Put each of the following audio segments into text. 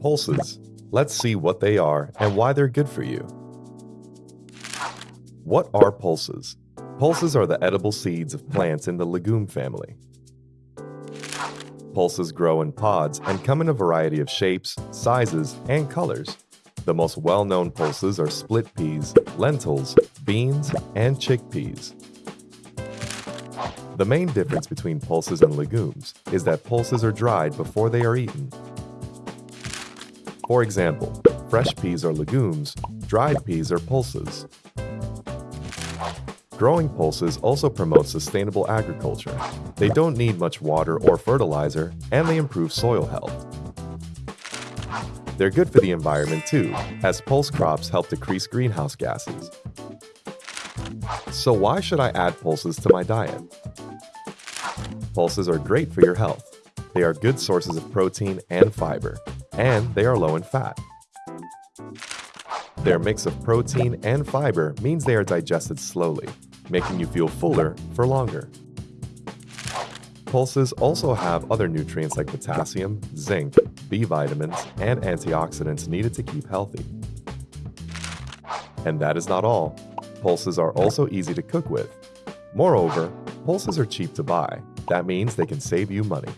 Pulses. Let's see what they are and why they're good for you. What are pulses? Pulses are the edible seeds of plants in the legume family. Pulses grow in pods and come in a variety of shapes, sizes, and colors. The most well-known pulses are split peas, lentils, beans, and chickpeas. The main difference between pulses and legumes is that pulses are dried before they are eaten. For example, fresh peas are legumes, dried peas are pulses. Growing pulses also promote sustainable agriculture. They don't need much water or fertilizer, and they improve soil health. They're good for the environment too, as pulse crops help decrease greenhouse gases. So why should I add pulses to my diet? Pulses are great for your health. They are good sources of protein and fiber, and they are low in fat. Their mix of protein and fiber means they are digested slowly, making you feel fuller for longer. Pulses also have other nutrients like potassium, zinc, B vitamins, and antioxidants needed to keep healthy. And that is not all. Pulses are also easy to cook with. Moreover, pulses are cheap to buy. That means they can save you money.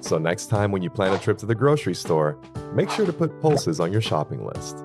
So next time when you plan a trip to the grocery store, make sure to put pulses on your shopping list.